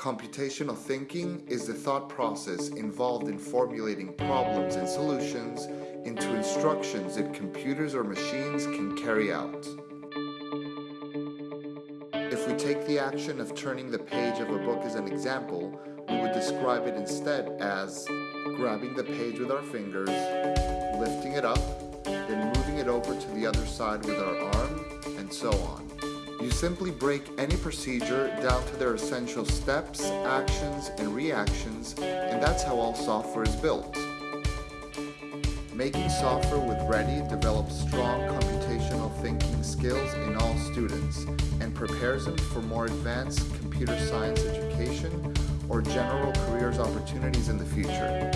Computational thinking is the thought process involved in formulating problems and solutions into instructions that computers or machines can carry out. If we take the action of turning the page of a book as an example, we would describe it instead as grabbing the page with our fingers, lifting it up, then moving it over to the other side with our arm, and so on. You simply break any procedure down to their essential steps, actions, and reactions, and that's how all software is built. Making software with Ready develops strong computational thinking skills in all students and prepares them for more advanced computer science education or general careers opportunities in the future.